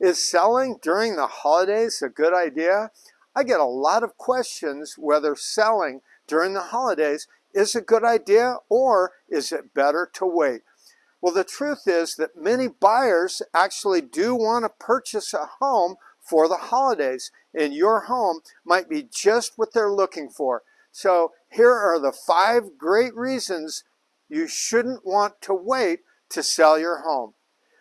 Is selling during the holidays a good idea? I get a lot of questions whether selling during the holidays is a good idea or is it better to wait? Well, the truth is that many buyers actually do want to purchase a home for the holidays and your home might be just what they're looking for. So here are the five great reasons you shouldn't want to wait to sell your home.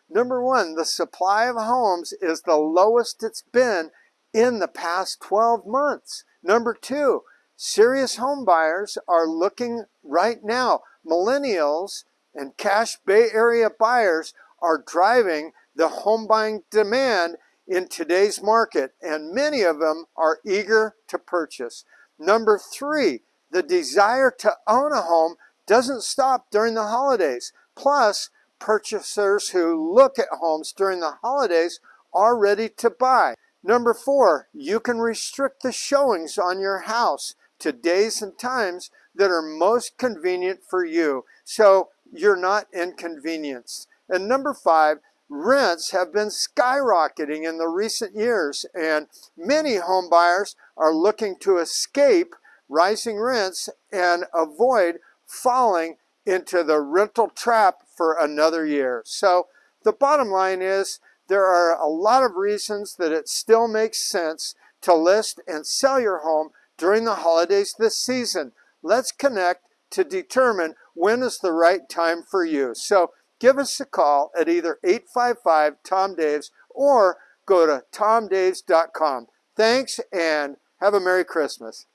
Number one, the supply of homes is the lowest it's been in the past 12 months. Number two, serious home buyers are looking right now. Millennials and cash Bay Area buyers are driving the home buying demand in today's market, and many of them are eager to purchase. Number three, the desire to own a home doesn't stop during the holidays. Plus, purchasers who look at homes during the holidays are ready to buy. Number four, you can restrict the showings on your house to days and times that are most convenient for you so you're not inconvenienced. And number five, rents have been skyrocketing in the recent years and many home buyers are looking to escape rising rents and avoid falling into the rental trap for another year. So the bottom line is there are a lot of reasons that it still makes sense to list and sell your home during the holidays this season. Let's connect to determine when is the right time for you. So give us a call at either 855-TOM-DAVES or go to tomdaves.com. Thanks and have a Merry Christmas.